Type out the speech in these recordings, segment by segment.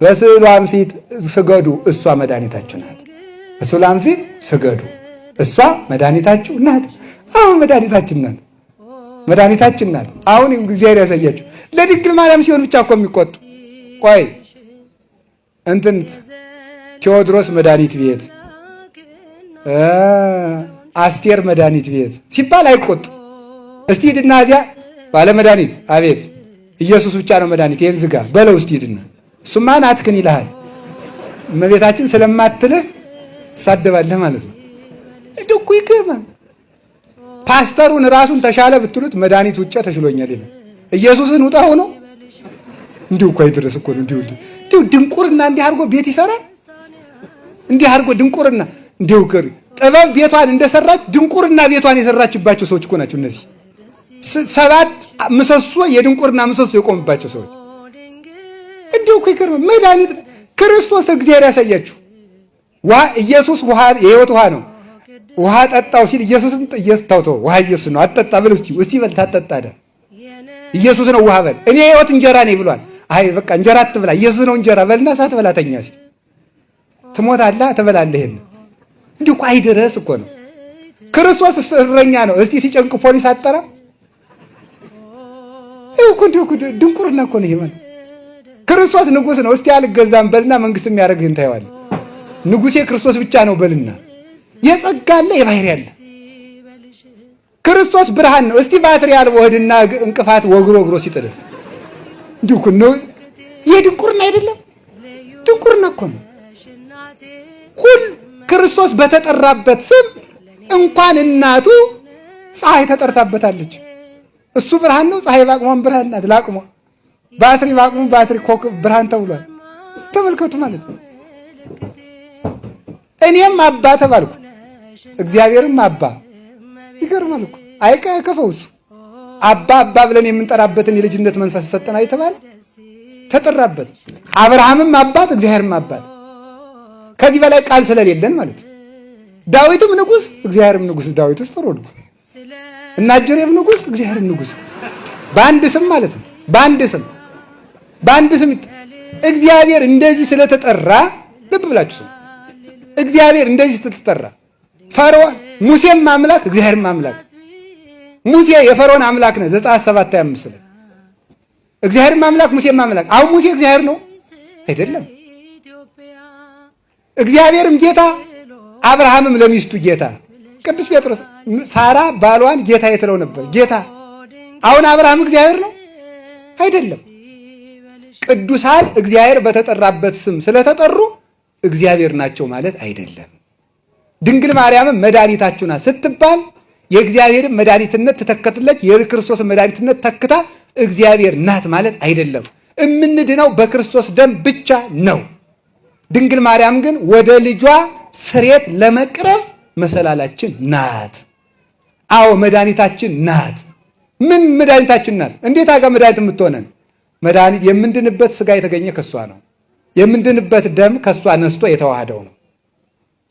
በስዕሏም ፊት ስገዱ፣ እሷ መድኃኒታችሁ ናት። በስዕሏም ፊት ስገዱ፣ እሷ መድኃኒታችሁ ናት። አሁን መድኃኒታችን ናት፣ መድኃኒታችን ናት። አሁን እግዚአብሔር ያሳያችሁ። ለድንግል ማርያም ሲሆን ብቻ እኮ የሚቆጡ ቆይ እንትን ቴዎድሮስ መድኃኒት ቤት አስቴር መድኃኒት ቤት ሲባል አይቆጡ። እስቲ ሂድና እዚያ ባለ መድኃኒት አቤት ኢየሱስ ብቻ ነው መድኃኒት፣ ይህን ዝጋ በለው እስቲ ሂድና። እሱማ ናትክን ይልሃል። እመቤታችን ስለማትልህ ትሳደባለህ ማለት ነው። እኮ ይገርማል። ፓስተሩን ራሱን ተሻለ ብትሉት መድኃኒት ውጭ ተሽሎኛል ይላል። ኢየሱስን ውጣ ሆኖ እንዲሁ እኮ አይደረስ እኮ ነው። እንዲሁ ድንቁርና እንዲህ አድርጎ ቤት ይሰራል። እንዲህ አድርጎ ድንቁርና እንዲሁ ከሪ ጥበብ ቤቷን እንደሰራች ድንቁርና ቤቷን የሰራችባቸው ሰዎች እኮ ናቸው እነዚህ ሰባት ምሰሶ የድንቁርና ምሰሶ የቆምባቸው ሰዎች። እንዲሁ እኮ ይገርማል። መድኃኒት ክርስቶስ እግዚአብሔር ያሳያችሁ። ኢየሱስ ውሃ የህይወት ውሃ ነው። ውሃ ጠጣው ሲል ኢየሱስን ኢየሱስ ውሃ ኢየሱስ ነው አጠጣ ብል እስቲ እስቲ በል ታጠጣ ኢየሱስ ነው ውሃ በል እኔ የህይወት እንጀራ ነኝ ብሏል። አይ በቃ እንጀራ አትብላ ኢየሱስ ነው እንጀራ በልና ሳት በላተኛ እስቲ ትሞታለህ ትበላለህ። እንዲሁ እኮ አይደረስ እኮ ነው። ክርስቶስ እረኛ ነው። እስቲ ሲጨንቅ ፖሊስ አጠራ ይኸው እኮ እንዲሁ ድንቁርና እኮ ነው። ይሄ ክርስቶስ ንጉሥ ነው። እስቲ አልገዛም በልና መንግስት የሚያደርግህን ታየዋለህ። ንጉሴ ክርስቶስ ብቻ ነው በልና የጸጋ አለ የባህሪ አለ። ክርስቶስ ብርሃን ነው። እስቲ ባትሪ አልቦ እንቅፋት ወግሮ ወግሮ ሲጥልህ እንዲሁ ነው። ይሄ ድንቁርና አይደለም፣ ድንቁርና እኮ ነው። ሁል ክርስቶስ በተጠራበት ስም እንኳን እናቱ ፀሐይ ተጠርታበታለች። እሱ ብርሃን ነው። ፀሐይ ባቅሟን ብርሃን ናት። ላቅሟ ባትሪ ባቅሙ ባትሪ ኮክ ብርሃን ተብሏል። ተመልከቱ ማለት ነው። እኔም አባ ተባልኩ፣ እግዚአብሔርም አባ። ይገርማል እኮ አይቀ ከፈውሱ አባ አባ ብለን የምንጠራበትን የልጅነት መንፈስ ሰጠና የተባለ ተጠራበት። አብርሃምም አባት፣ እግዚአብሔርም አባት። ከዚህ በላይ ቃል ስለሌለን ማለት ነው። ዳዊትም ንጉሥ፣ እግዚአብሔርም ንጉሥ። ዳዊትስ ጥሩ ነው እና ጀሬም ንጉሥ እግዚአብሔርም ንጉሥ በአንድ ስም ማለት ነው። በአንድ ስም በአንድ ስም እግዚአብሔር እንደዚህ ስለተጠራ ልብ ብላችሁ ስም እግዚአብሔር እንደዚህ ስለተጠራ ፈርዖን ሙሴም አምላክ እግዚአብሔርም አምላክ ሙሴ የፈርዖን አምላክ ነው። ዘጸአት ሰባት ሃያ አምስት ላይ እግዚአብሔርም አምላክ ሙሴም አምላክ። አሁን ሙሴ እግዚአብሔር ነው አይደለም። እግዚአብሔርም ጌታ አብርሃምም ለሚስቱ ጌታ ቅዱስ ጴጥሮስ ሳራ ባሏን ጌታ የትለው ነበር። ጌታ አሁን አብርሃም እግዚአብሔር ነው አይደለም። ቅዱሳን እግዚአብሔር በተጠራበት ስም ስለተጠሩ እግዚአብሔር ናቸው ማለት አይደለም። ድንግል ማርያምም መድኃኒታችሁ ናት ስትባል የእግዚአብሔርን መድኃኒትነት ትተከትለች የክርስቶስን መድኃኒትነት ተክታ እግዚአብሔር ናት ማለት አይደለም። እምንድነው በክርስቶስ ደም ብቻ ነው። ድንግል ማርያም ግን ወደ ልጇ ስሬት ለመቅረብ መሰላላችን ናት። አዎ መድኃኒታችን ናት። ምን መድኃኒታችን ናት? እንዴት አጋ መድኃኒት የምትሆነን? መድኃኒት የምንድንበት ስጋ የተገኘ ከሷ ነው። የምንድንበት ደም ከሷ ነስቶ የተዋህደው ነው።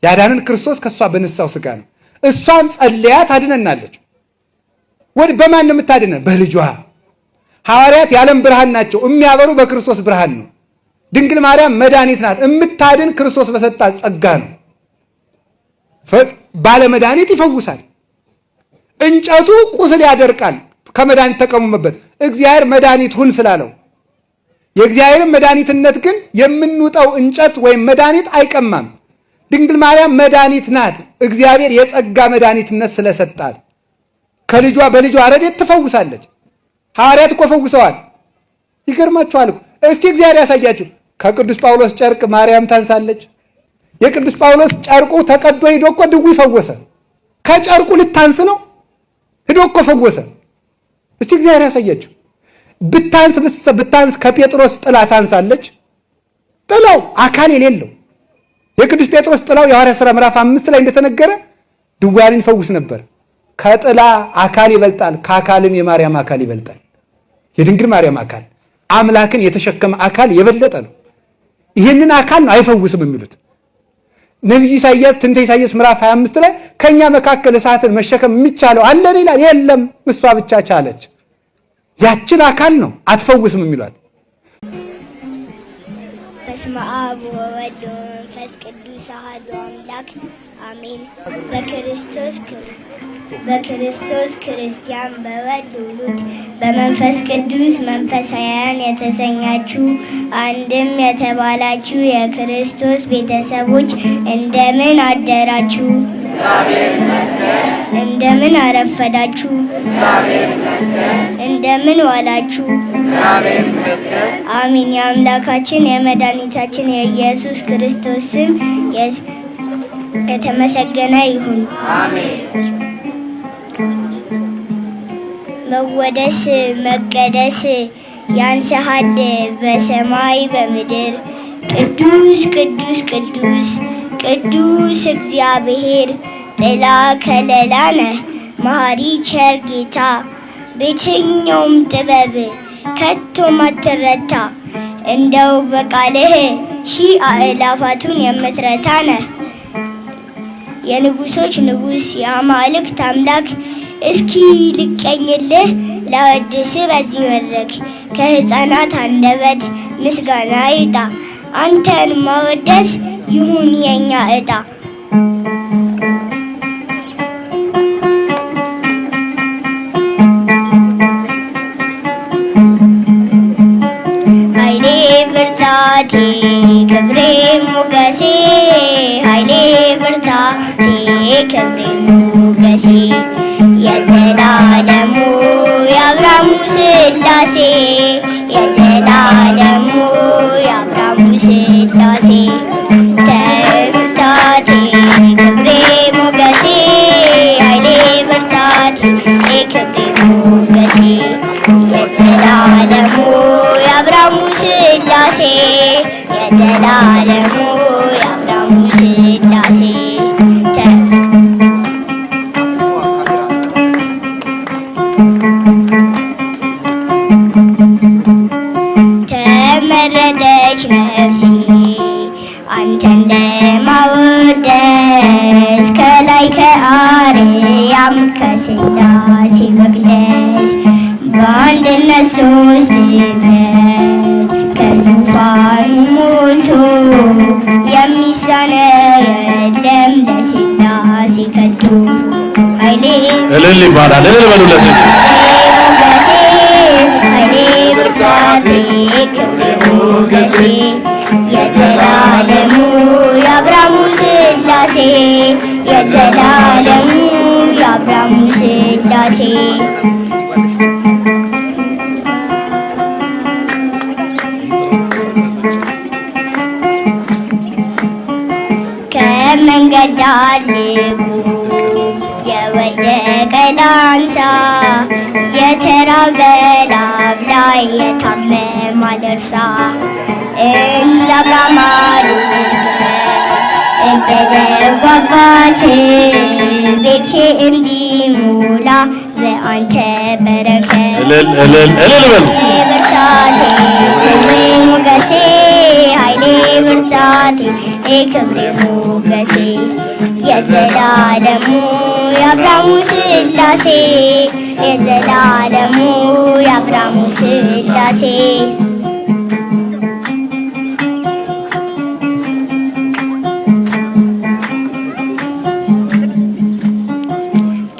ያዳንን ክርስቶስ ከሷ በነሳው ስጋ ነው። እሷም ጸልያ ታድነናለች። ወደ በማን ነው የምታድነን? በልጇ። ሐዋርያት የዓለም ብርሃን ናቸው። የሚያበሩ በክርስቶስ ብርሃን ነው። ድንግል ማርያም መድኃኒት ናት። የምታድን ክርስቶስ በሰጣት ጸጋ ነው። ባለ መድኃኒት ይፈውሳል። እንጨቱ ቁስል ያደርቃል። ከመድኃኒት ተቀሙመበት እግዚአብሔር መድኃኒት ሁን ስላለው የእግዚአብሔርን መድኃኒትነት ግን የምንውጠው እንጨት ወይም መድኃኒት አይቀማም። ድንግል ማርያም መድኃኒት ናት። እግዚአብሔር የጸጋ መድኃኒትነት ስለሰጣት ከልጇ በልጇ ረድኤት ትፈውሳለች። ሐዋርያት እኮ ፈውሰዋል። ይገርማችኋል እኮ እስቲ እግዚአብሔር ያሳያችሁ። ከቅዱስ ጳውሎስ ጨርቅ ማርያም ታንሳለች። የቅዱስ ጳውሎስ ጨርቁ ተቀዶ ሂዶ እኮ ድውይ ፈወሰ። ከጨርቁ ልታንስ ነው ሂዶ እኮ ፈወሰ። እስቲ እግዚአብሔር ያሳያችሁ። ብታንስ ብታንስ ከጴጥሮስ ጥላ ታንሳለች። ጥላው አካል የሌለው የቅዱስ ጴጥሮስ ጥላው የሐዋርያት ሥራ ምዕራፍ አምስት ላይ እንደተነገረ ድውያንን ይፈውስ ነበር። ከጥላ አካል ይበልጣል፣ ከአካልም የማርያም አካል ይበልጣል። የድንግል ማርያም አካል አምላክን የተሸከመ አካል የበለጠ ነው። ይህንን አካል ነው አይፈውስም የሚሉት ነቢዩ ኢሳያስ ትንቢተ ኢሳያስ ምዕራፍ 25 ላይ ከእኛ መካከል እሳትን መሸከም የሚቻለው አለን ይላል። የለም እሷ ብቻ ቻለች። ያችን አካል ነው አትፈውስም የሚሏት። በስመ አብ ወወልድ ወመንፈስ ቅዱስ አሐዱ አምላክ አሜን። በክርስቶስ በክርስቶስ ክርስቲያን በወልድ ውሉድ በመንፈስ ቅዱስ መንፈሳውያን የተሰኛችሁ አንድም የተባላችሁ የክርስቶስ ቤተሰቦች እንደምን አደራችሁ? እንደምን አረፈዳችሁ? እንደምን ዋላችሁ? አሚን። የአምላካችን የመድኃኒታችን የኢየሱስ ክርስቶስ ስም የተመሰገነ ይሁን። መወደስ መቀደስ ያንሰሃል በሰማይ በምድር። ቅዱስ ቅዱስ ቅዱስ ቅዱስ እግዚአብሔር ጥላ ከለላ ነህ። መሐሪ ቸር ጌታ በየትኛውም ጥበብ ከቶ ማትረታ። እንደው በቃልህ ሺህ አእላፋቱን የምትረታ ነህ። የንጉሶች ንጉሥ የአማልክት አምላክ እስኪ ልቀኝልህ ላወድስ በዚህ መድረክ ከሕፃናት አንደበት ምስጋና ይውጣ አንተን ማወደስ ይሁን የኛ ዕጣ። ኃይሌ ብርታቴ የዘላለሙ የአብርሃሙ ሥላሴ ተመረጠች ነፍሴ እልል ይባላል። እልል በሉለት። የዘላለሙ የአብርሃሙ ሥላሴ የዘላለሙ የአብርሃሙ ሥላሴ ከመንገድ ዳር ላንሳ የተራበ ላብላ የታመመ አደርሳ እንደ አብርሃም አድርገህ እንደ ደጉ አባት ቤቴ እንዲሞላ በአንተ በረከት እልል እልል እልል በሉ። ብርታቴ ክብሬ ሞገሴ ኃይሌ ብርታቴ ክብሬ ሞገሴ የዘላለሙ የአብርሃሙ ሥላሴ የዘላለሙ የአብርሃሙ ሥላሴ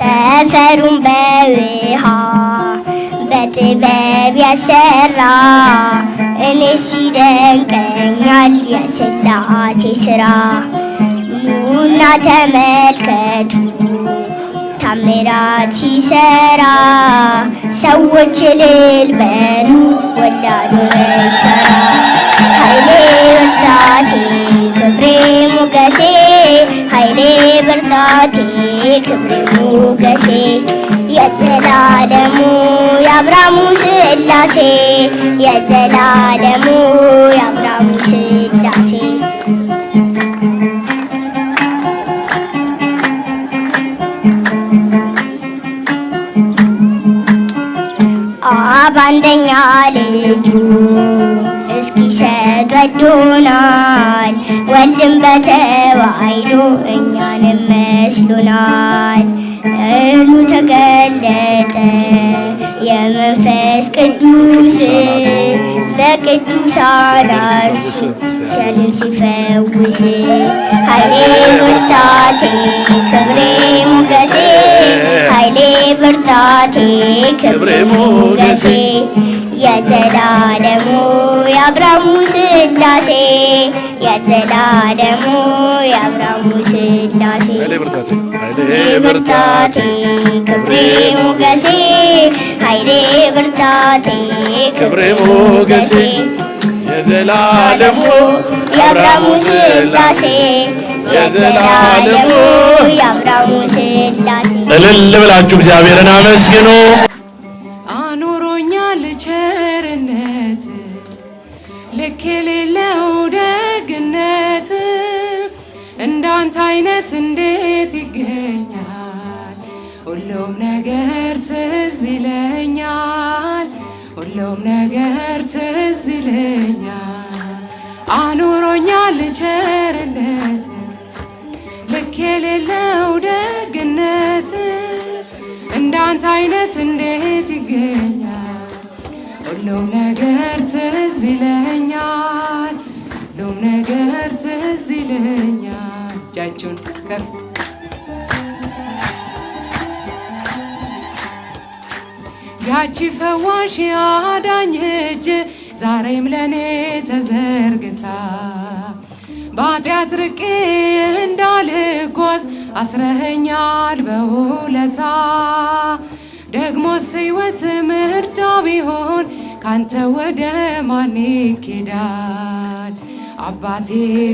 ጠፈሩን በውሃ በጥበብ ያሰራ እኔ ሲደንቀኛል የሥላሴ ሥራ። ኑና ተመልከቱ ታምራት ሲሰራ ሰዎች እልል በሉ ወዳዱ ይሰራ ኃይሌ ብርታቴ ክብሬ ሞገሴ ኃይሌ ብርታቴ ክብሬ ሞገሴ የዘላለሙ የአብርሃሙ ሥላሴ የዘላለሙ የአብርሃሙ ሥላሴ አብ አንደኛ ልጁ እስኪሰጥ ወዶናል። ወልድም በተዋሕዶ እኛንም መስሎናል። እሉ ተገለጠ የመንፈስ ቅዱስ የቅዱሳን አርሱ ሲያድን ሲፈውስ ኃይሌ ብርታቴ ክብሬ ሞገሴ ኃይሌ ብርታቴ ክብሬ ሞገሴ የዘላለሙ የአብርሃሙ ስላሴ የዘላለሙ የአብርሃሙ ስላሴ ኃይሌ ብርታቴ ክብሬ ሞገሴ። ኃይሌ ብርታቴ ክብሬ ሞገሴ። የዘላለሙ የአብርሃሙ ስላሴ የዘላለሙ የአብርሃሙ ስላሴ እልል ብላችሁ እግዚአብሔርን አመስግኑ። እንዳንተ አይነት እንዴት ይገኛል? ሁሉም ነገር ትዝ ይለኛል፣ ሁሉም ነገር ትዝ ይለኛል። አኑሮኛል ቸርነት ልክ የሌለው ደግነት እንዳንተ አይነት እንዴት ይገኛል? ሁሉም ነገር ትዝ ይለኛል፣ ሁሉም ነገር ትዝ ይለኛል። እጃችሁን ከፍ ያቺ ፈዋሽ አዳኝ እጅ ዛሬም ለእኔ ተዘርግታ በኃጢአት ርቄ እንዳልጓዝ አስረኸኛል በውለታ ደግሞስ ሕይወት ምርጫ ቢሆን ካንተ ወደ ማን ይኬዳል? አባቴ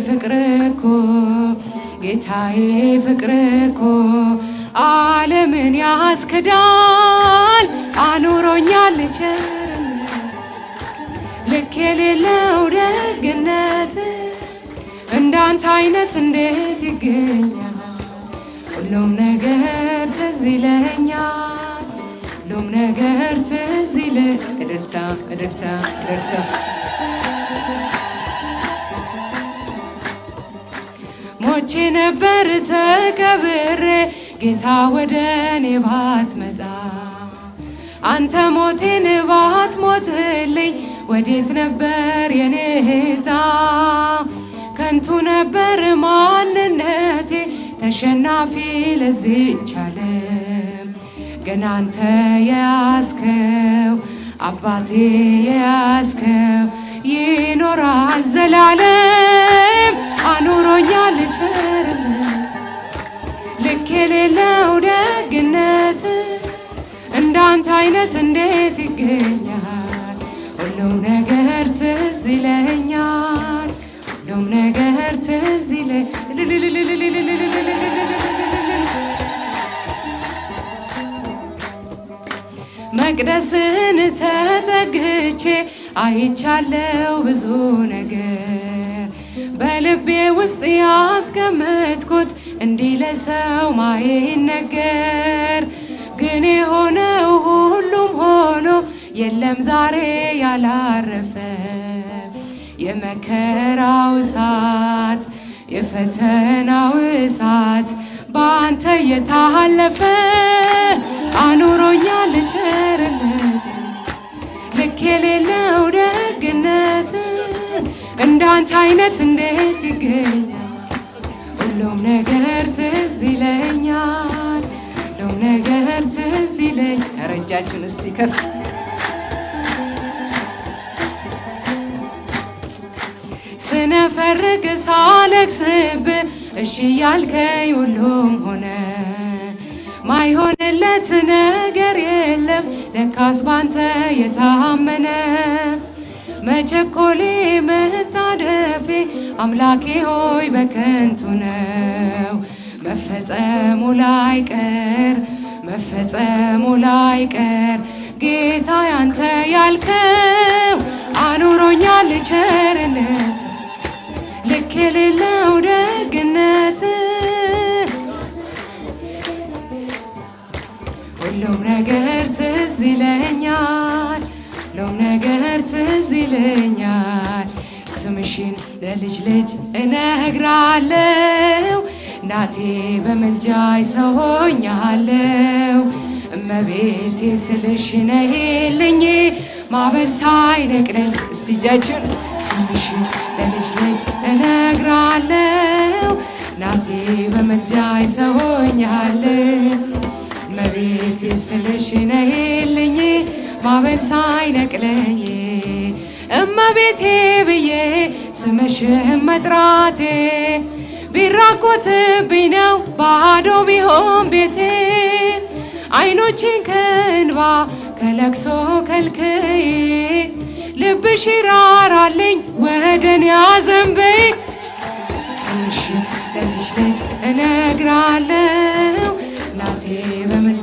ፍቅር እኮ ጌታዬ ፍቅር እኮ ዓለምን ያስክዳል። አኑሮኛል ቸርነት ልክ የሌለው ደግነት እንዳንተ አይነት እንዴት ይገኛል? ሁሉም ነገር ትዝ ይለኛል፣ ሁሉም ነገር ትዝ ይለ እድርታ እድርታ እድርታ ሞቼ ነበር ተቀብሬ ጌታ ወደ እኔ ባትመጣ አንተ ሞቴን ባትሞትልኝ ወዴት ነበር የኔ ዕጣ? ከንቱ ነበር ማንነቴ ተሸናፊ ለዚች ዓለም ግን አንተ የያዝከው አባቴ የያዝከው ይኖራል ዘላለም። አኑሮኛል ቸርነት ልክ የሌለው ደግነት። እንዳንተ አይነት እንዴት ይገኛል? ሁሉም ነገር ትዝ ይለኛል፣ ሁሉም ነገር ትዝ መቅደስን ተጠግቼ አይቻለው ብዙ ነገር። በልቤ ውስጥ ያስቀመጥኩት እንዲህ ለሰው ማይነገር ግን የሆነው ሁሉም ሆኖ የለም ዛሬ ያላረፈ። የመከራው እሳት የፈተናው እሳት በአንተ የታለፈ አኑሮኛል ቸርነት የሌለው ደግነት እንዳንተ አይነት እንዴት ይገኛል? ሁሉም ነገር ትዝ ይለኛል፣ ሁሉም ነገር ትዝ ይለኝ። ኧረ እስቲ ከፍ ስነፈርቅ ሳለቅስብ እሺ ያልከኝ ሁሉም ሆነ። ማይሆንለት ነገር የለም። ለካስ ባንተ የታመነ መቸኮሌ መታደፌ አምላኬ ሆይ በከንቱ ነው። መፈጸሙ ላይ ቀር መፈጸሙ ላይ ቀር ጌታ ያንተ ያልከው አኑሮኛል ቸርነት። ልክ የሌለው ደግነት ሁሉም ነገር ትዝ ይለኛል፣ ሁሉም ነገር ትዝ ይለኛል። ስምሽን ለልጅ ልጅ እነግራለው እናቴ በምልጃይ ሰው ሆኛለው እመቤቴ ስልሽ ነይልኝ ማዕበል ሳይነቅለኝ እስቲ እጃችሁን ስምሽን ለልጅ ልጅ እነግራለሁ ናቴ በምልጃሽ ሰውኛለሁ መቤቴ ስልሽ ነይልኝ ማዕበል ሳይነቅለኝ። እመቤቴ ብዬ ስምሽን መጥራቴ ቢራቆትብኝ ነው ባዶ ቢሆን ቤቴ። አይኖቼን ከእንባ ከለቅሶ ከልክዬ ልብሽ ይራራልኝ ወደን ያዘንበይ ስምሽን ለልጅ ልጅ እነግራለሁ ናቴ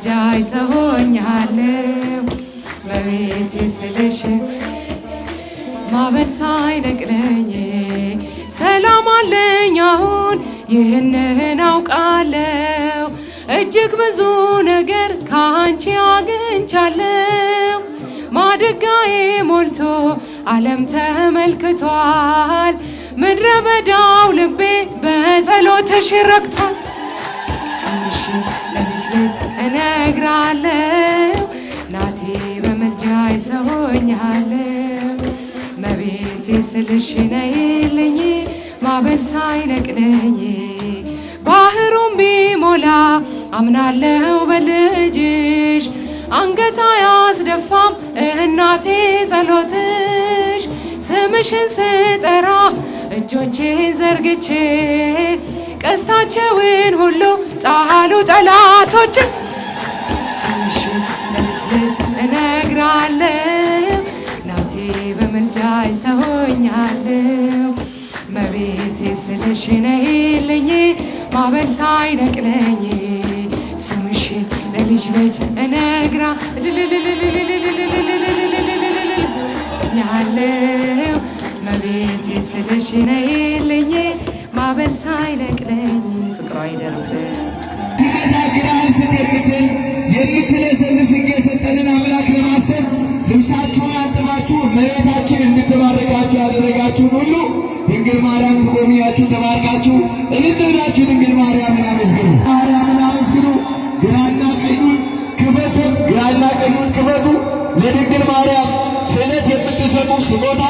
በምልጃሽ ሰሆኛለሁ። በቤቴ ስልሽ ማዕበል ሳይነቅለኝ ሰላም አለኝ አሁን። ይህንን አውቃለሁ። እጅግ ብዙ ነገር ከአንቺ አግኝቻለሁ። ማድጋዬ ሞልቶ ዓለም ተመልክቷል። ምድረ በዳው ልቤ በጸሎትሽ ለልጅ ልጅ እነግራለሁ። ናቴ በምልጃሽ ሰሆኛለሁ መቤቴ ስልሽ ነይልኝ ማዕበል ሳይነቅለኝ ባህሩን ቢሞላ አምናለሁ በልጅሽ። አንገት አያስደፋም እናቴ ጸሎትሽ። ስምሽን ስጠራ እጆቼን ዘርግቼ ቀስታቸውን ሁሉ ጣሉ ጠላቶችን ስምሽን ለልጅ ልጅ እነግራለሁ። ናቴ በምልጃሽ ሰሆኛለሁ መቤቴ ስልሽ ነይልኝ ማዕበል ሳይነቅለኝ። ስምሽን ለልጅ ልጅ እነግራ ያለው መቤቴ ስልሽ ነይልኝ ማዕበል ሳይነቅለኝ። ፍቅሯ አይደርብም የምትለሰልስ የሰጠንን አምላክ ለማሰብ ልብሳችሁን አጥባችሁ መሬታችን እንድትባረካችሁ ያደረጋችሁን ሁሉ ድንግል ማርያም ትጎብኛችሁ ተባርካችሁ እልል ድንግል ማርያምን አመስግኑ። ማርያምን አመስግኑ። ግራና ቀኙን ክፈቱት። ግራና ቀኙን ክፈቱ። ለድንግል ማርያም ስዕለት የምትሰጡ ስጦታ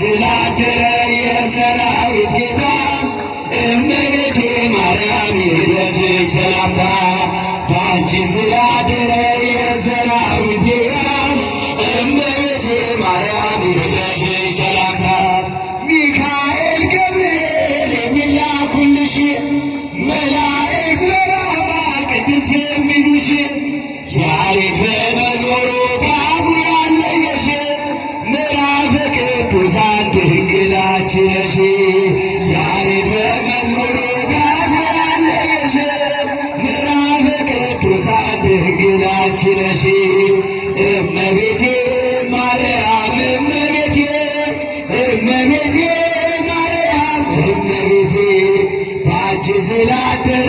ስላደረ የሰራዊት صلاة እመቤቴ ማርያም እመቤቴ ባንቺ ስላደረ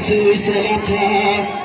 سوسلتي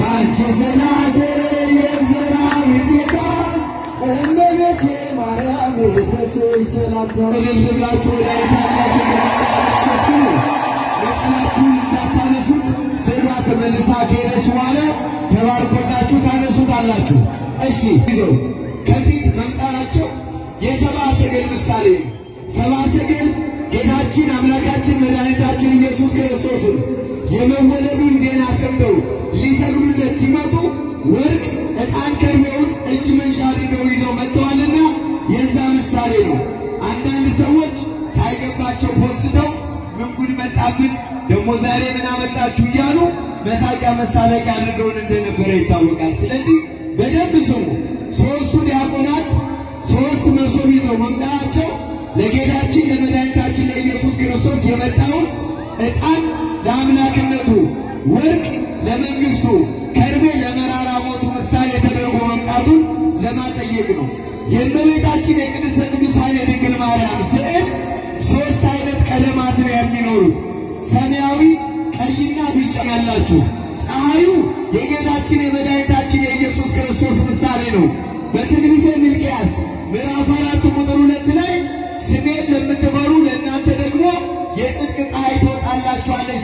ስላደረ የሰራዊት ጌታ እመቤቴ ማርያም ይድረስሽ ሰላምታ። እልል ብላችሁ ታላቅ መስሉ ነጠላችሁን እንዳታነሱት ስዕሏ ተመልሳ ከሄደች በኋላ ተባርኮላችሁ ታነሱታላችሁ። እሺ ይዘው ከፊት መምጣታቸው የሰብአ ሰገል ምሳሌ ነው። ሰብአ ሰገል ጌታችን አምላካችን መድኃኒታችን ኢየሱስ ክርስቶስን የመወለዱን ዜና ሰምተው ሊሰግዱለት ሲመጡ ወርቅ፣ ዕጣን፣ ከርቤውን እጅ መንሻ አድርገው ይዘው መጥተዋልና የዛ ምሳሌ ነው። አንዳንድ ሰዎች ሳይገባቸው ፖስተው ምን ጉድ መጣብን ደግሞ ዛሬ ምን አመጣችሁ እያሉ መሳቂያ መሳለቂያ አድርገውን እንደነበረ ይታወቃል። ስለዚህ በደንብ ስሙ። ክርስቶስ የመጣውን ዕጣን ለአምላክነቱ፣ ወርቅ ለመንግሥቱ፣ ከርቤ ለመራራ ሞቱ ምሳሌ ተደርጎ መምጣቱን ለማጠየቅ ነው። የእመቤታችን የቅድስተ ቅዱሳን የድንግል ማርያም ስዕል ሦስት አይነት ቀለማት ነው የሚኖሩት ሰማያዊ፣ ቀይና ቢጫ ያላችሁ። ፀሐዩ የጌታችን የመድኃኒታችን የኢየሱስ ክርስቶስ ምሳሌ ነው። በትንቢተ ሚልክያስ ምዕራፍ አራት ቁጥር ሁለት ላይ ስሜን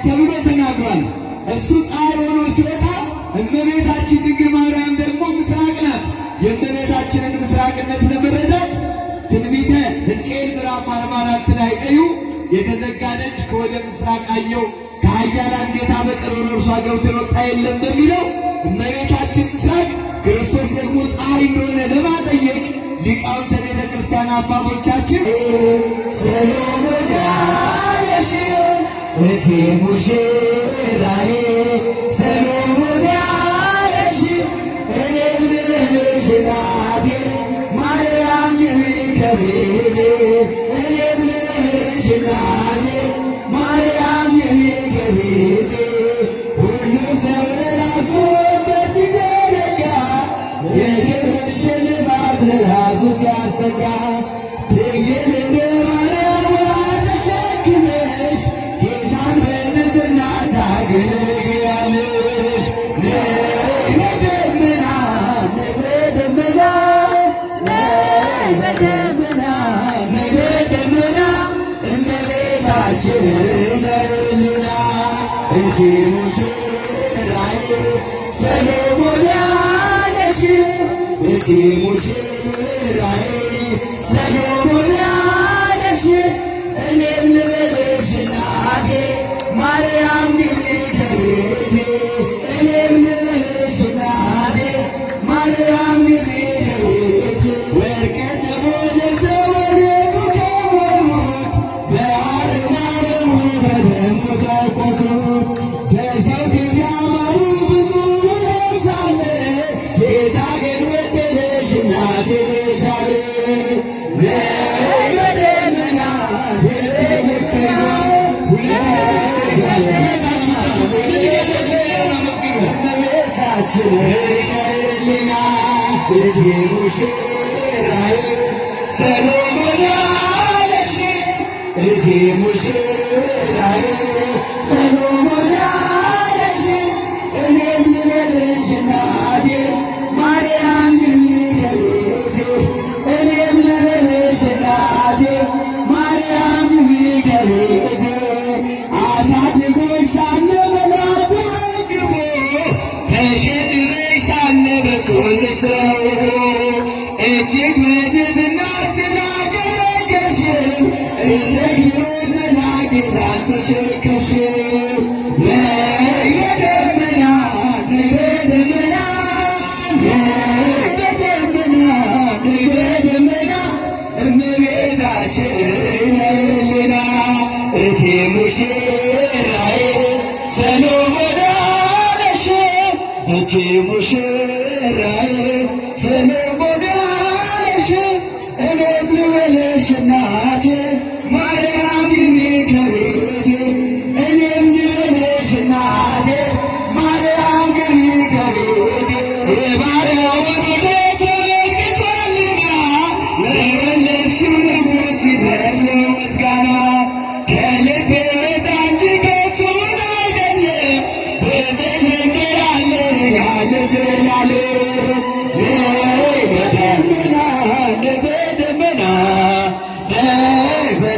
ተብሎ ተናግሯል። እሱ ፀሐይ ሆኖ ሲወጣ እመቤታችን ድንግል ማርያም ደግሞ ምስራቅ ናት። የእመቤታችንን ምስራቅነት ለመረዳት ትንቢተ ሕዝቅኤል ምዕራፍ አርባ አራት ላይ እዩ የተዘጋ ደጅ ከወደ ምስራቅ አየው ከኃያላን ጌታ በቀር ወደ እርሷ ገብቶ የወጣ የለም በሚለው እመቤታችን ምስራቅ ክርስቶስ ደግሞ ፀሐይ እንደሆነ ለማጠየቅ ሊቃውንተ ቤተ ክርስቲያን አባቶቻችን ሰሎሞን እቴ ሙሽራዬ ሰሎሞን ያለሽ እኔም ልልሽ እናቴ ማርያም ግቢ ከቤቴ እኔም ልልሽ እናቴ ማርያም ከቤቴ። ሁሉም ሰው ለራሱ በዚህ ዘረጋ የክብር ሽልማት ለራሱ ሲያስጠጋ ሙሽራዬ ሰሎሞን ያለሽ እኔም ልበልሽ እናቴ ማርያም ከቤቴ እኔም ልበልሽ እናቴ ማርያም ግቢ ይቀርልና እቴ ሙሽራዬ ሰሎሞን ያለሽ እቴ ሙሽራዬ ሰሎሞን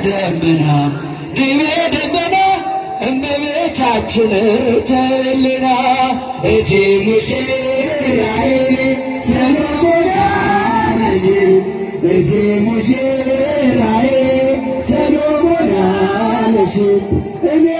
ደመና ድቤ ደመና እመቤታችን ርተልና እቲ ሙሽራ እቲ ሙሽራዬ ሰሎሞን አለሽ እኔም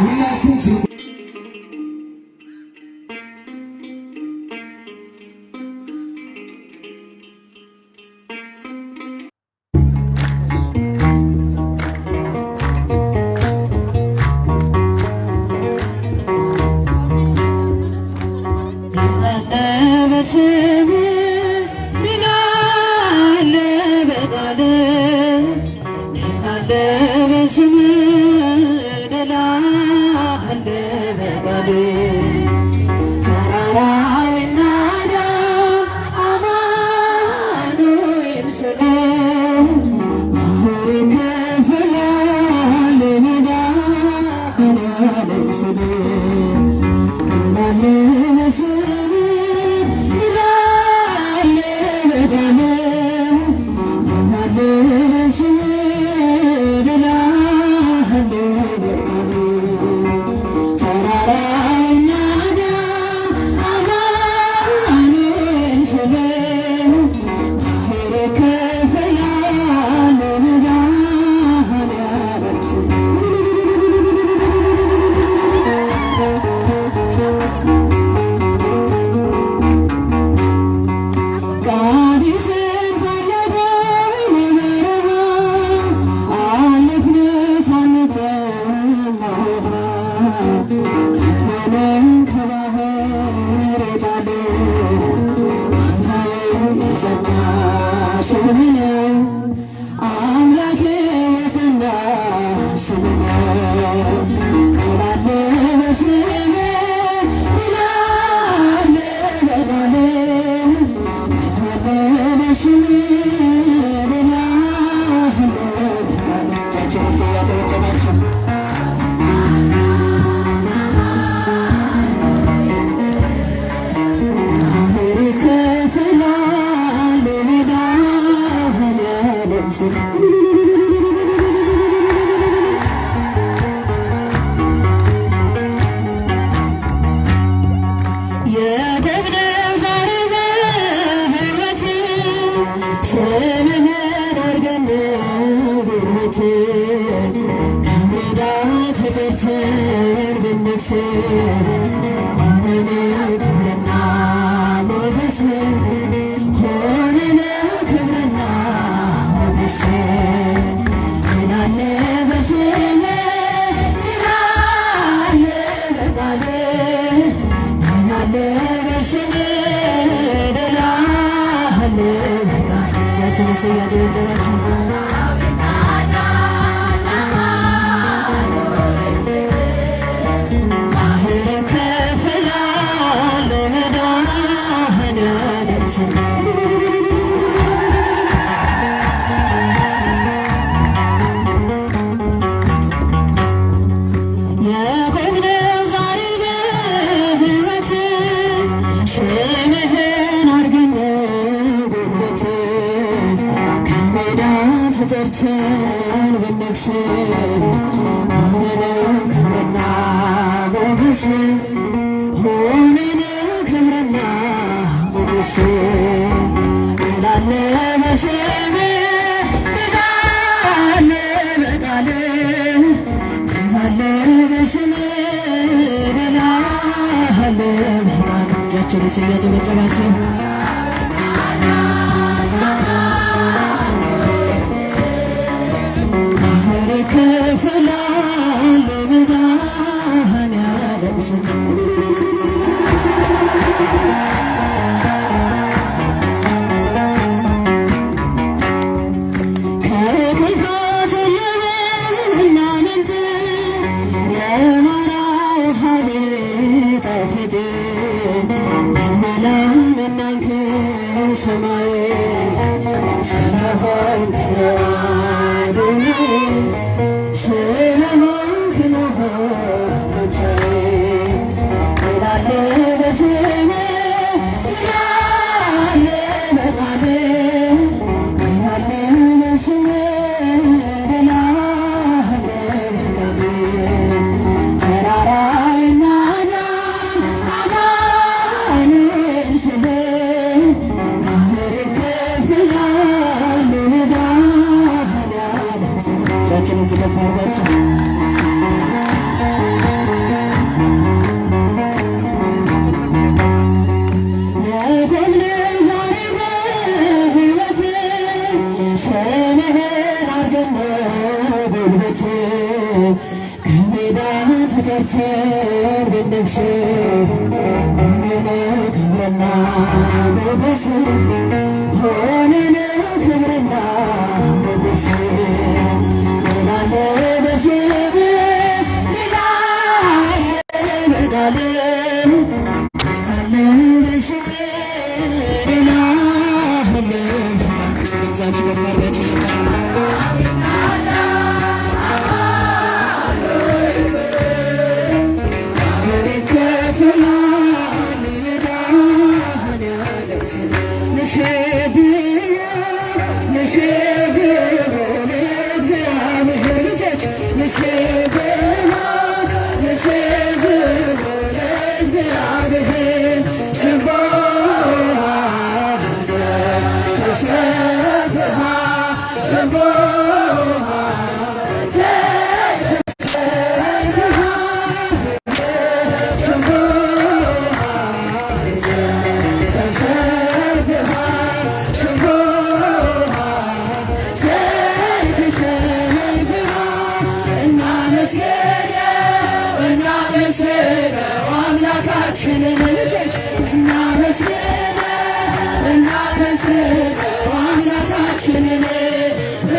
We love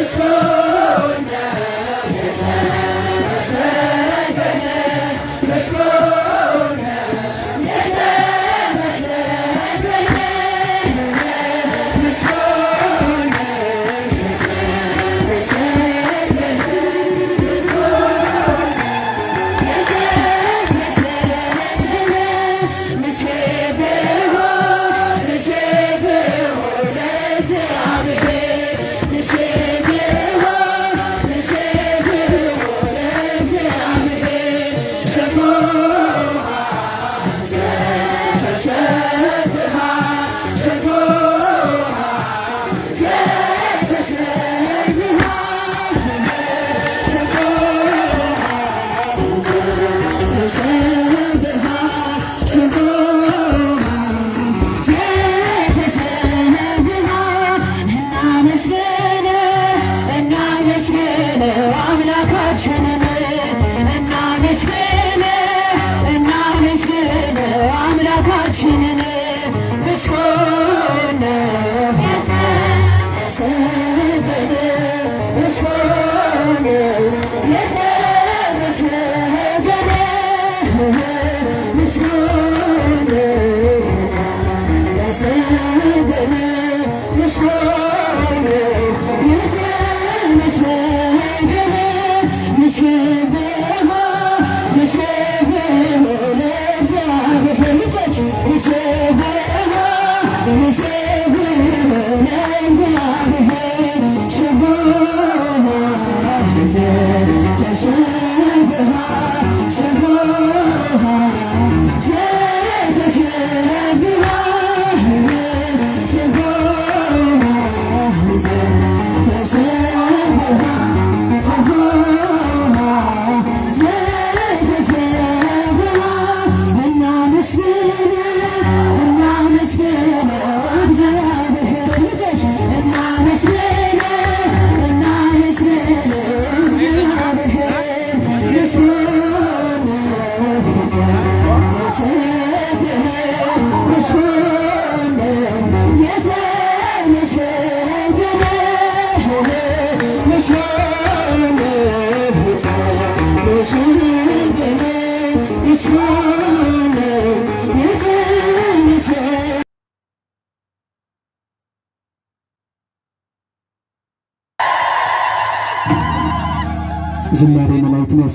ምስጋና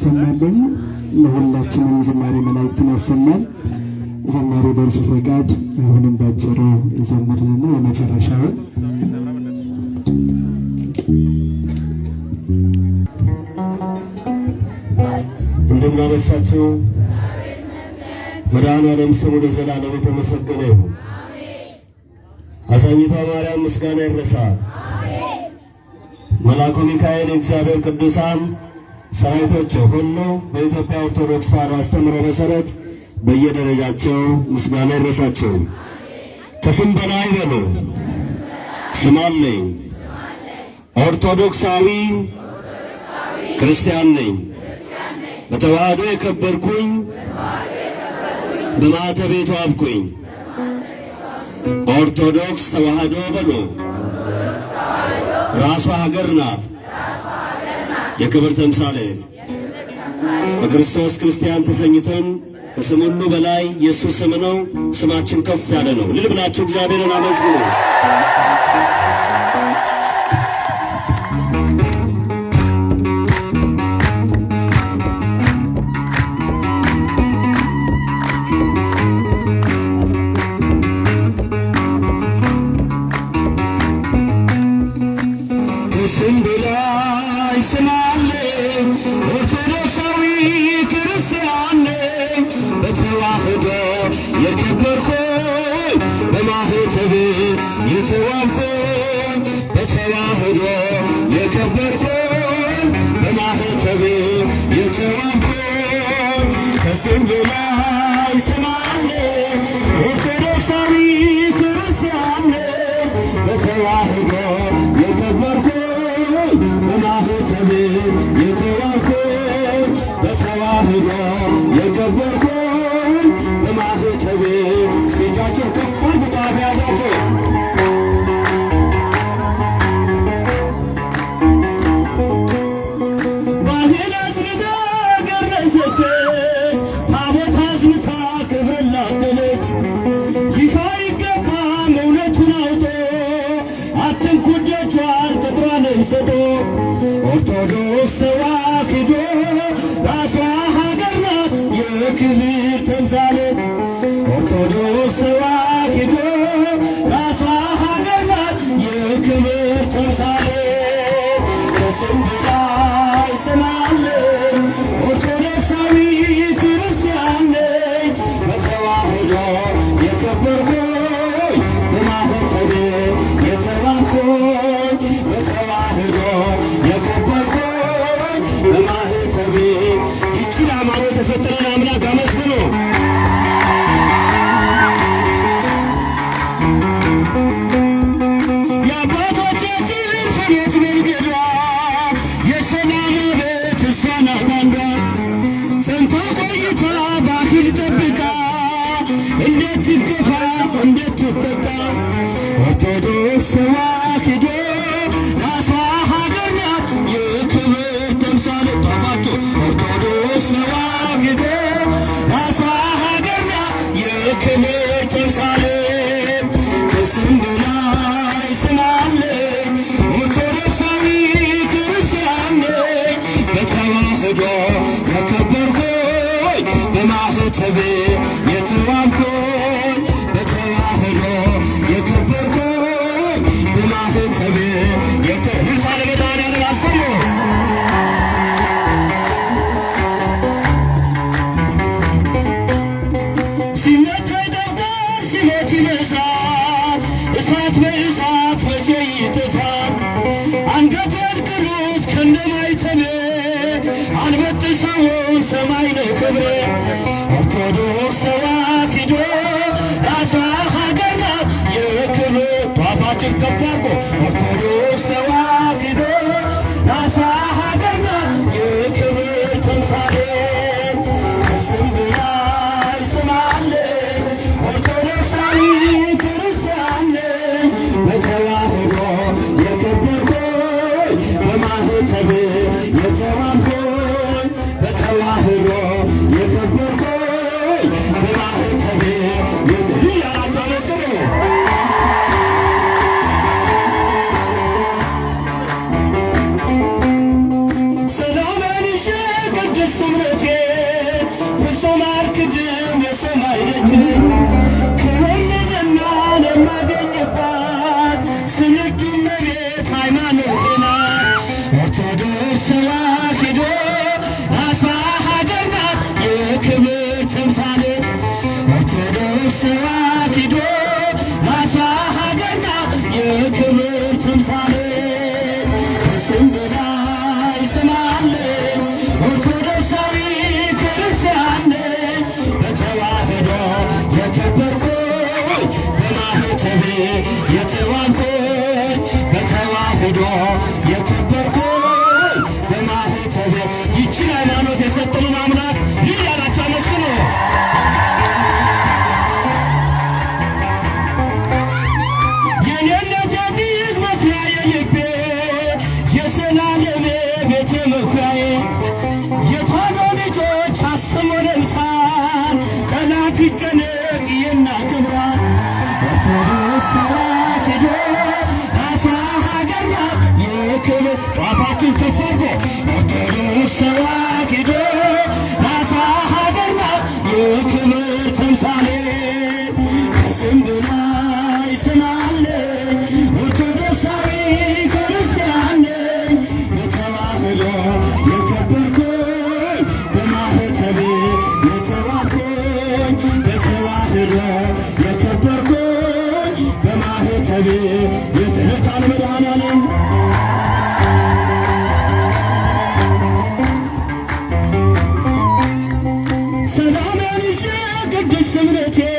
ያሰማልን። ለሁላችንም ዝማሬ መላእክትን ያሰማል። ዘማሪ በእርሱ ፈቃድ አሁንም ባጭሩ ይዘምርልና የመጨረሻውን እንደምናመሻችሁ መድኃኔዓለም ስሙ ለዘላለም የተመሰገነ ይሁን። አዛኝቷ ማርያም ምስጋና ይድረሳት። መልአኩ ሚካኤል የእግዚአብሔር ቅዱሳን ሰራዊቶች ሁሉ በኢትዮጵያ ኦርቶዶክስ ተዋሕዶ አስተምሮ መሰረት በየደረጃቸው ምስጋና ይድረሳቸው። ከስም በላይ በሉ። ስም አለኝ፣ ኦርቶዶክሳዊ ክርስቲያን ነኝ፣ በተዋህዶ የከበርኩኝ፣ በማዕተቤ የተዋብኩኝ። ኦርቶዶክስ ተዋህዶ በሉ። ራሷ ሀገር ናት የክብር ተምሳሌት በክርስቶስ ክርስቲያን ተሰኝተን ከስም ሁሉ በላይ የእሱ ስም ነው። ስማችን ከፍ ያለ ነው። ልል ብላችሁ እግዚአብሔርን አመስግኑ። fuego por todo Get some of that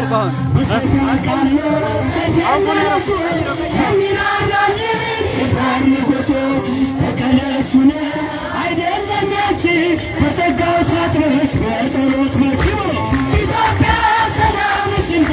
ያርገውን ተቀለሱነ አይደለም ያቺ በጸጋው ታጥበሽ በጸሎት ኢትዮጵያ ሰላምሽ ይምሳ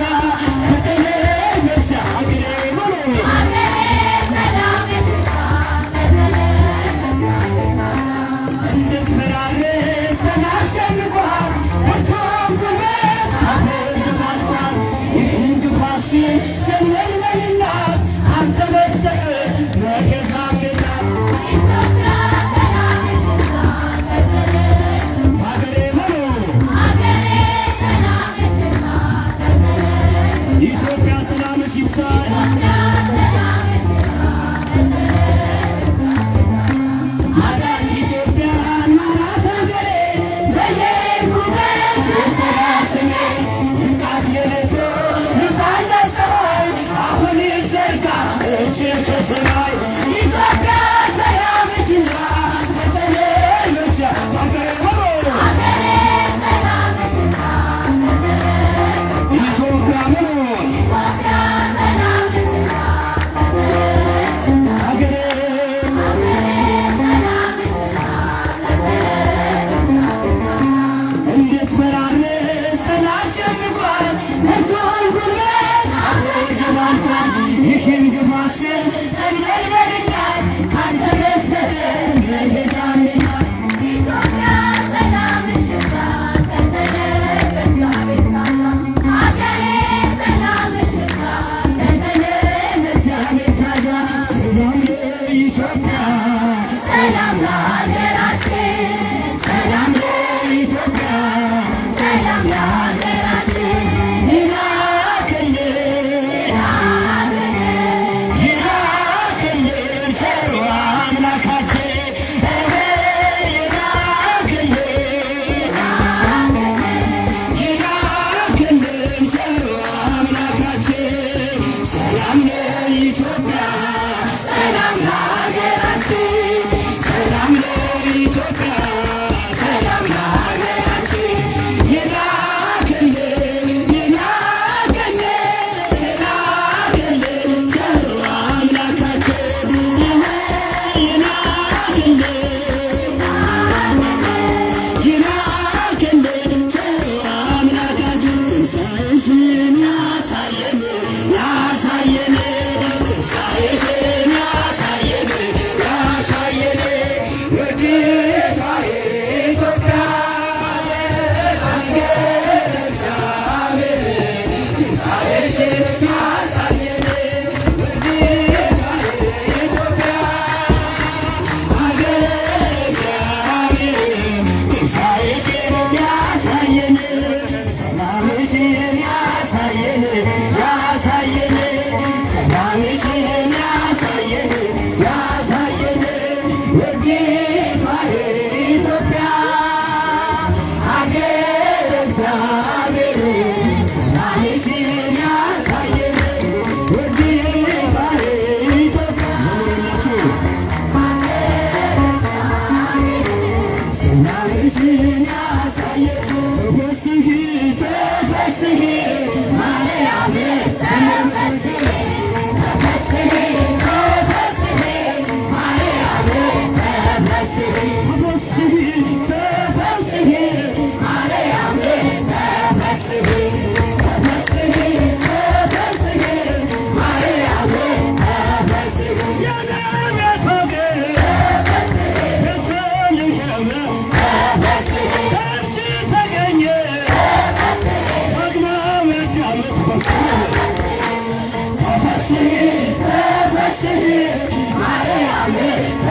Amém.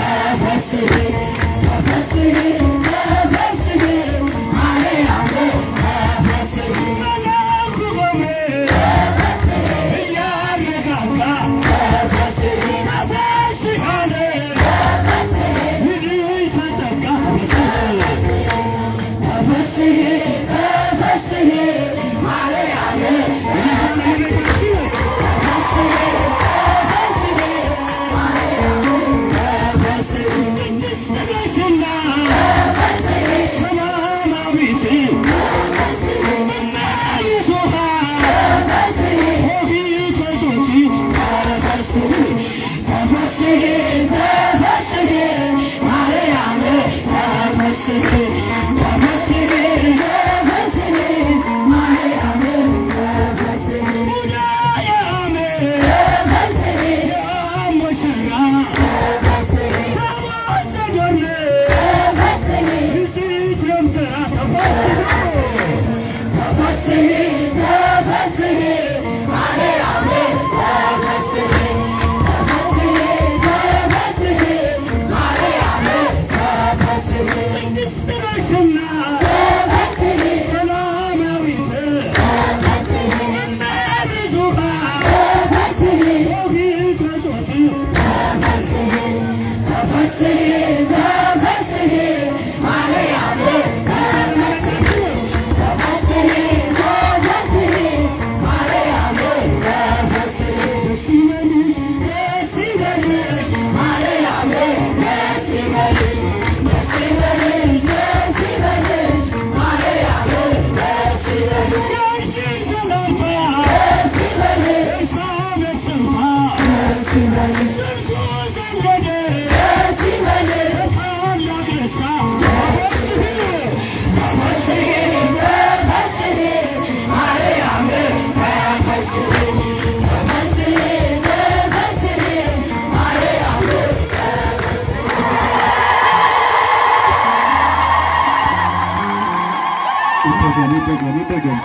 አይፈልግም።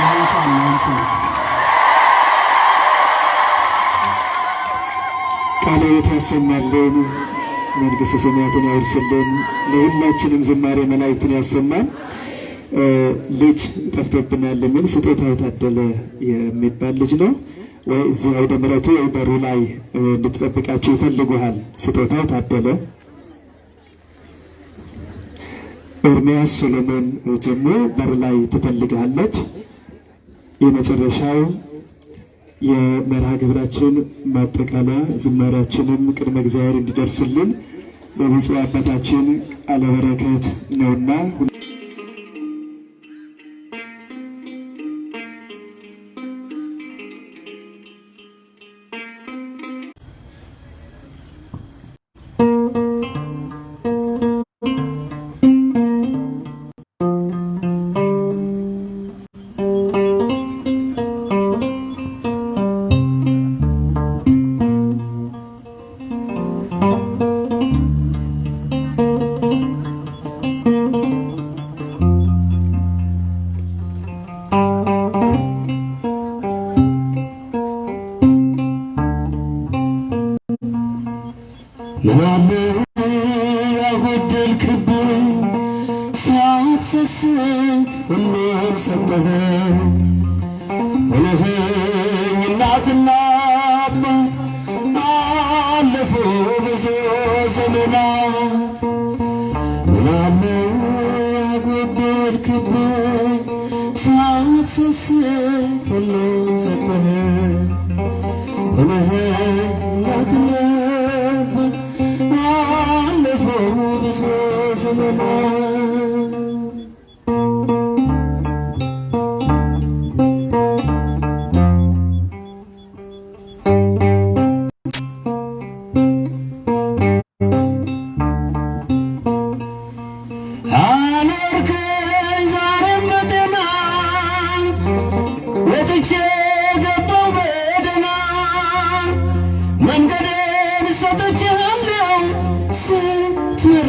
ያንሳል ያንሳል። ቃልዎት ያሰማልን፣ መንግሥተ ሰማያትን ያወርስልን፣ ለሁላችንም ዝማሬ መላእክትን ያሰማል ልጅ ጠፍቶብናል የሚል ስጦታ የታደለ የሚባል ልጅ ነው ወይ እዚህ አውደ ምሕረቱ ወይ በሩ ላይ እንድትጠብቃቸው ይፈልጉሃል። ስጦታ ታደለ ኤርምያስ ሶሎሞን ጀሞ በር ላይ ትፈልግሃለች። የመጨረሻው የመርሃ ግብራችን ማጠቃለያ ዝማሬያችንም ቅድመ እግዚአብሔር እንዲደርስልን በብፁዕ አባታችን ቃለ በረከት ነውና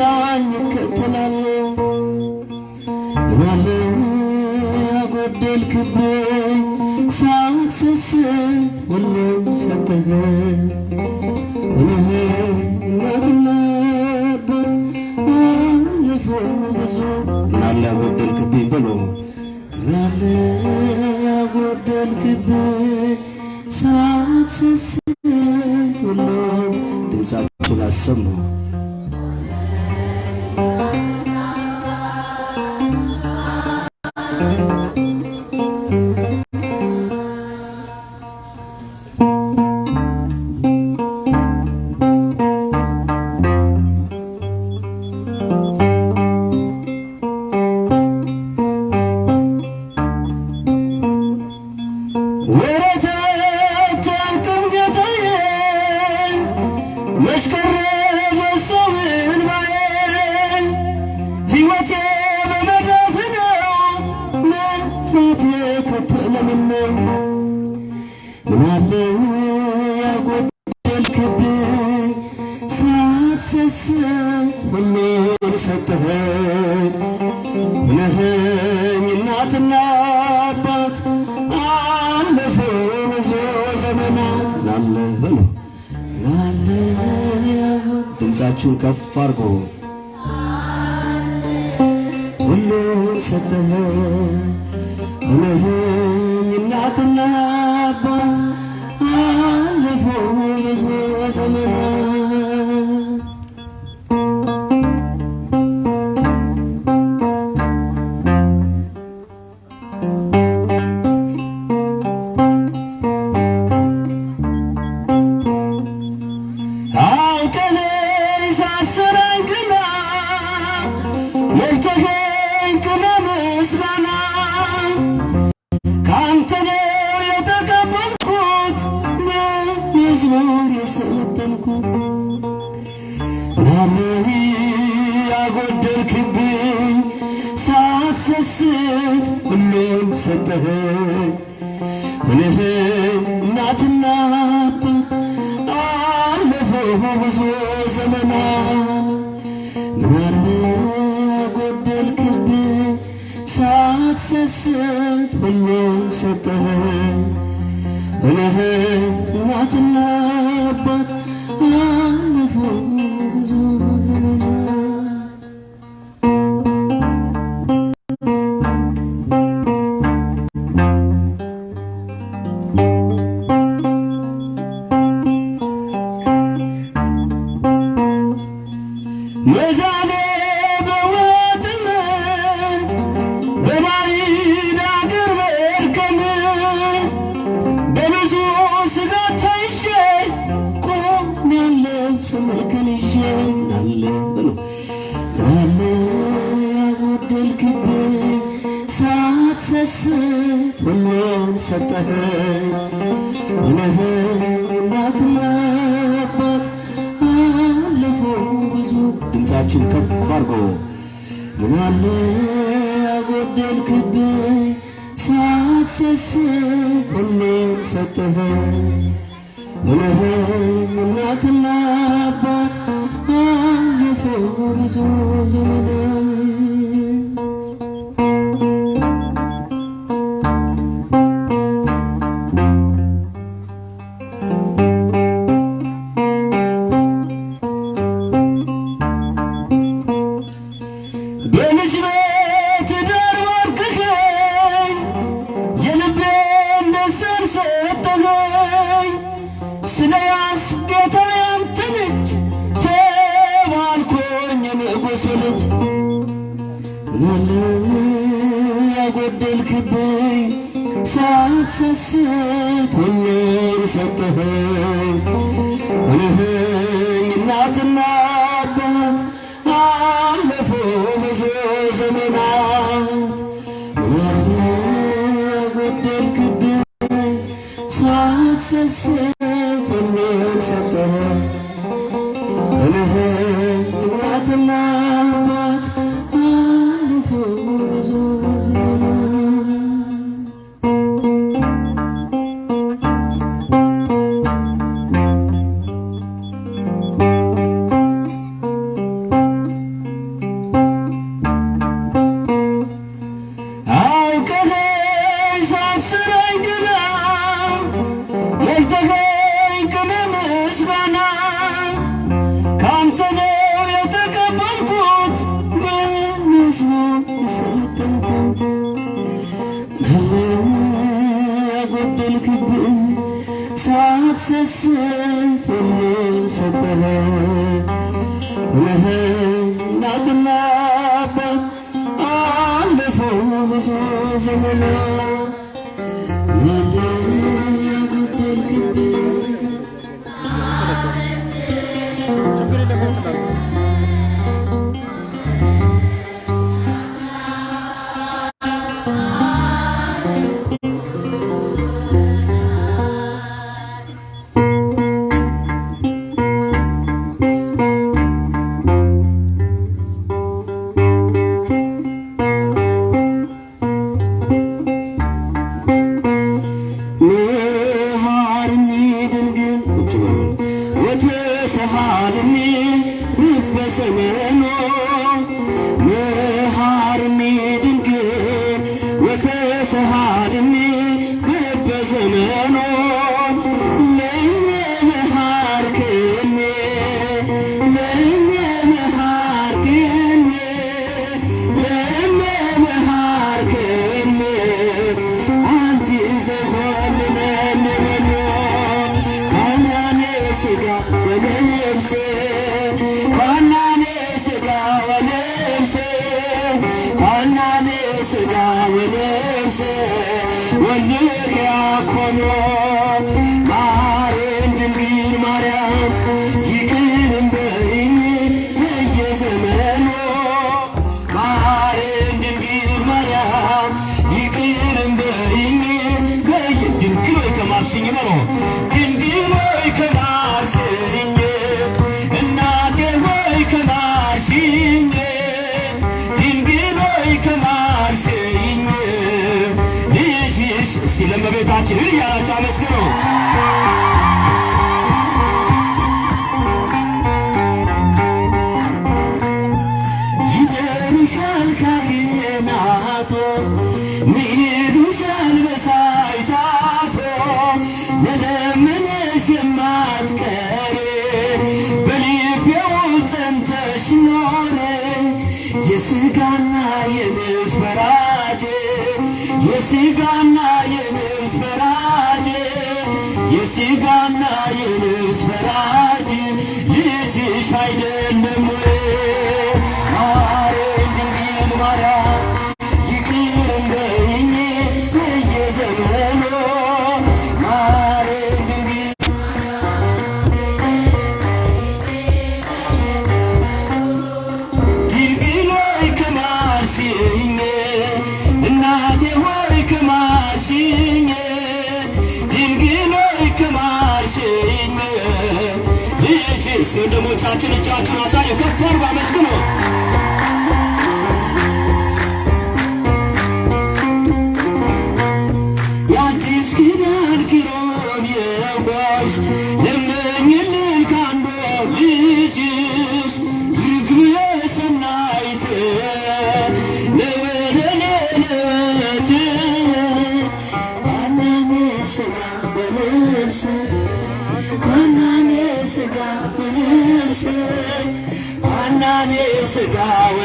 ስትመራኝ እከተላለሁ ምናለ ያጎደልክብኝ ሁሉን ሰጠኸኝ። ሆነኸኝ እናትና አባት አለፉ ብዙ ምናለ ያጎደልክብኝ ብሎ ምናለ ያጎደልክብኝ ሳትሰስት ሁሉን ድምፃችሁን አሰሙ see. 行李啊咱们是 ጌታችን እጃችሁን አሳዩ፣ ከፍ አድርጉ፣ አመስግኑ። አናኔ ስጋው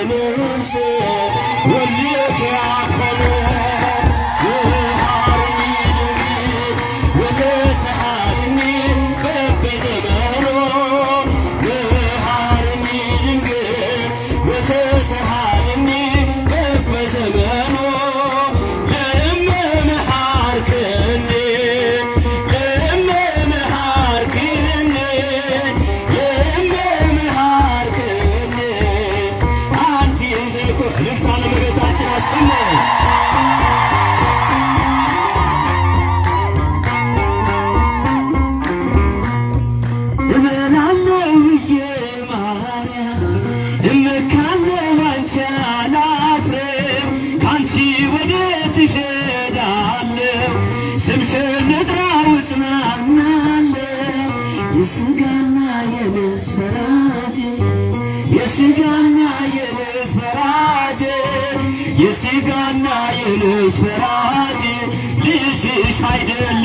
Sigana Yunus Feracı Bir çiş haydın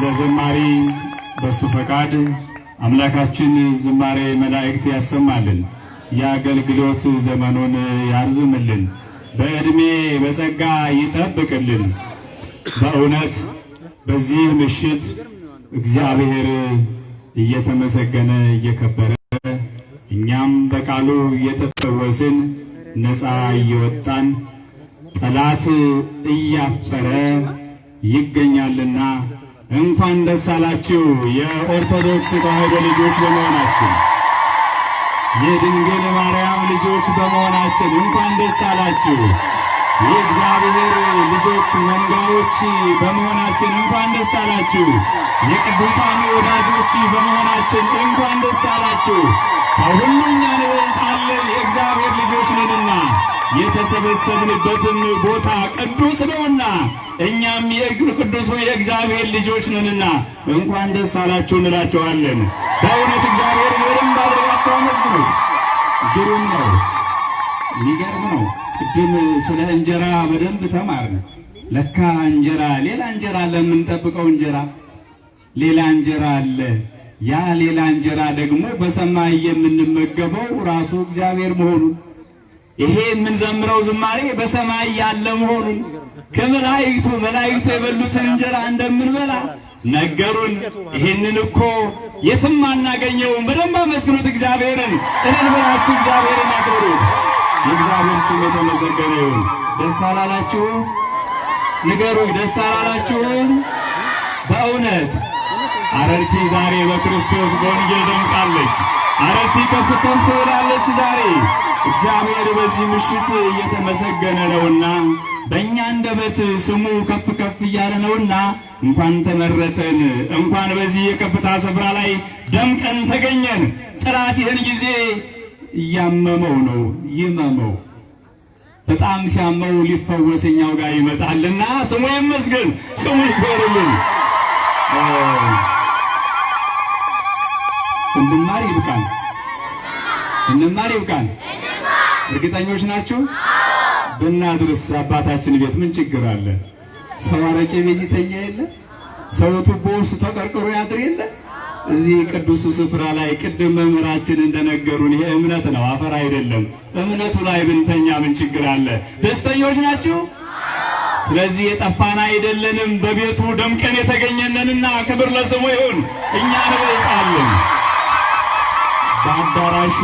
ለዘማሪ በሱ ፈቃድ አምላካችን ዝማሬ መላእክት ያሰማልን፣ የአገልግሎት ዘመኑን ያርዝምልን፣ በዕድሜ በጸጋ ይጠብቅልን። በእውነት በዚህ ምሽት እግዚአብሔር እየተመሰገነ እየከበረ እኛም በቃሉ እየተፈወስን ነፃ እየወጣን ጠላት እያፈረ ይገኛልና እንኳን ደስ አላችሁ የኦርቶዶክስ ተዋሕዶ ልጆች በመሆናችን የድንግል ማርያም ልጆች በመሆናችን እንኳን ደስ አላችሁ። የእግዚአብሔር ልጆች መንጋዎች በመሆናችን እንኳን ደስ አላችሁ። የቅዱሳን ወዳጆች በመሆናችን እንኳን ደስ አላችሁ። ከሁሉም ያንበልጣለን የእግዚአብሔር ልጆች ነንና የተሰበሰብንበትም ቦታ ቅዱስ ነውና እኛም የቅዱሱ የእግዚአብሔር ልጆች ነንና እንኳን ደስ አላችሁ እንላቸዋለን። በእውነት እግዚአብሔርን በደንብ አድርጋቸው አመስግኑት። ግሩም ነው። የሚገርም ነው። ቅድም ስለ እንጀራ በደንብ ተማርን። ለካ እንጀራ ሌላ እንጀራ አለ፣ የምንጠብቀው እንጀራ ሌላ እንጀራ አለ። ያ ሌላ እንጀራ ደግሞ በሰማይ የምንመገበው ራሱ እግዚአብሔር መሆኑን ይሄ የምንዘምረው ዝማሬ በሰማይ ያለ መሆኑን ከመላእክቱ መላእክቱ የበሉትን እንጀራ እንደምንበላ ነገሩን። ይሄንን እኮ የትም አናገኘውም። በደንብ አመስግኑት እግዚአብሔርን። እልል ብላችሁ እግዚአብሔርን አክብሩት። የእግዚአብሔር ስም የተመሰገነ ይሁን። ደስ አላላችሁ? ንገሩኝ፣ ደስ አላላችሁም? በእውነት አረርቲ ዛሬ በክርስቶስ በወንጌል ደምቃለች። አረርቲ ከፍ ከፍ ብላለች ዛሬ። እግዚአብሔር በዚህ ምሽት እየተመሰገነ ነውና በእኛ አንደበት ስሙ ከፍ ከፍ እያለ ነውና እንኳን ተመረጠን፣ እንኳን በዚህ የከፍታ ስፍራ ላይ ደምቀን ተገኘን። ጠላት ይህን ጊዜ እያመመው ነው። ይመመው። በጣም ሲያመው ሊፈወስ እኛው ጋር ይመጣልና ስሙ ይመስገን፣ ስሙ ይክበርልን። እንማር ይብቃል፣ እንማር ይብቃል። እርግጠኞች ናችሁ? ብናድርስ አባታችን ቤት ምን ችግር አለ? ሰው አረቄ ቤት ይተኛ የለ? ሰው ቱቦ ውስጥ ተቀርቅሮ ያድር የለ? እዚህ ቅዱሱ ስፍራ ላይ ቅድም መምህራችን እንደነገሩን ይሄ እምነት ነው፣ አፈር አይደለም። እምነቱ ላይ ብንተኛ ምን ችግር አለ? ደስተኞች ናችሁ? ስለዚህ የጠፋን አይደለንም፣ በቤቱ ደምቀን የተገኘነንና ክብር ለስሙ ይሁን። እኛ እንበልጣለን። በአዳራሽ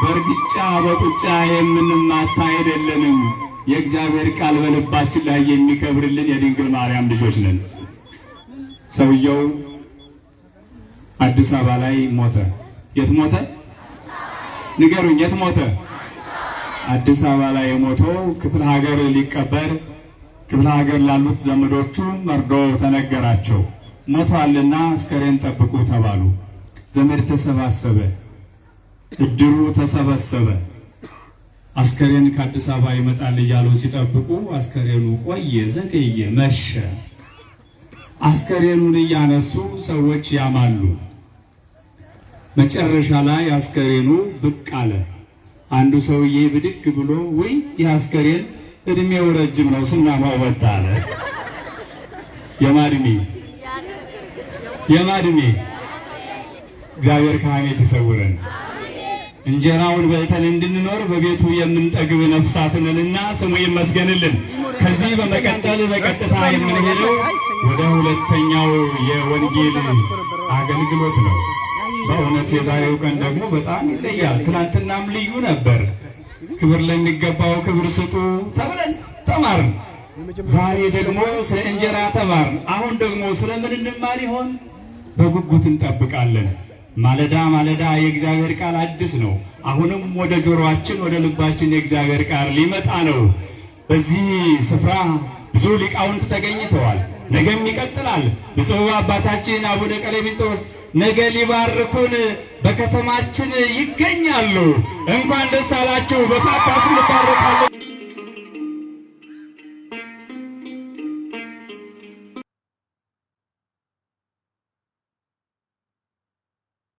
በእርግጫ በጡጫ የምንማታ አይደለንም። የእግዚአብሔር ቃል በልባችን ላይ የሚከብርልን የድንግል ማርያም ልጆች ነን። ሰውየው አዲስ አበባ ላይ ሞተ። የት ሞተ? ንገሩኝ፣ የት ሞተ? አዲስ አበባ ላይ የሞተው ክፍለ ሀገር ሊቀበር ክፍለ ሀገር ላሉት ዘመዶቹ መርዶ ተነገራቸው። ሞቷልና አስከሬን ጠብቁ ተባሉ። ዘመድ ተሰባሰበ፣ እድሩ ተሰበሰበ። አስከሬን ከአዲስ አበባ ይመጣል እያሉ ሲጠብቁ አስከሬኑ ቆየ፣ ዘገየ፣ መሸ። አስከሬኑን እያነሱ ሰዎች ያማሉ። መጨረሻ ላይ አስከሬኑ ብቅ አለ። አንዱ ሰውዬ ብድግ ብሎ ወይ ይህ አስከሬን እድሜው ረጅም ነው ስናማው ወጣ አለ። የማድሜ የማድሜ እግዚአብሔር ከሐሜት ይሰውረን። እንጀራውን በልተን እንድንኖር በቤቱ የምንጠግብ ነፍሳት ነንና ስሙ ይመስገንልን። ከዚህ በመቀጠል በቀጥታ የምንሄደው ወደ ሁለተኛው የወንጌል አገልግሎት ነው። በእውነት የዛሬው ቀን ደግሞ በጣም ይለያል። ትናንትናም ልዩ ነበር። ክብር ለሚገባው ክብር ስጡ ተብለን ተማርን። ዛሬ ደግሞ ስለ እንጀራ ተማርን። አሁን ደግሞ ስለምን እንማር ይሆን? በጉጉት እንጠብቃለን። ማለዳ ማለዳ የእግዚአብሔር ቃል አዲስ ነው። አሁንም ወደ ጆሮአችን ወደ ልባችን የእግዚአብሔር ቃል ሊመጣ ነው። በዚህ ስፍራ ብዙ ሊቃውንት ተገኝተዋል። ነገም ይቀጥላል። ብፁዕ አባታችን አቡነ ቀሌምንጦስ ነገ ሊባርኩን በከተማችን ይገኛሉ። እንኳን ደስ አላችሁ። በጳጳስ እንባረካለን።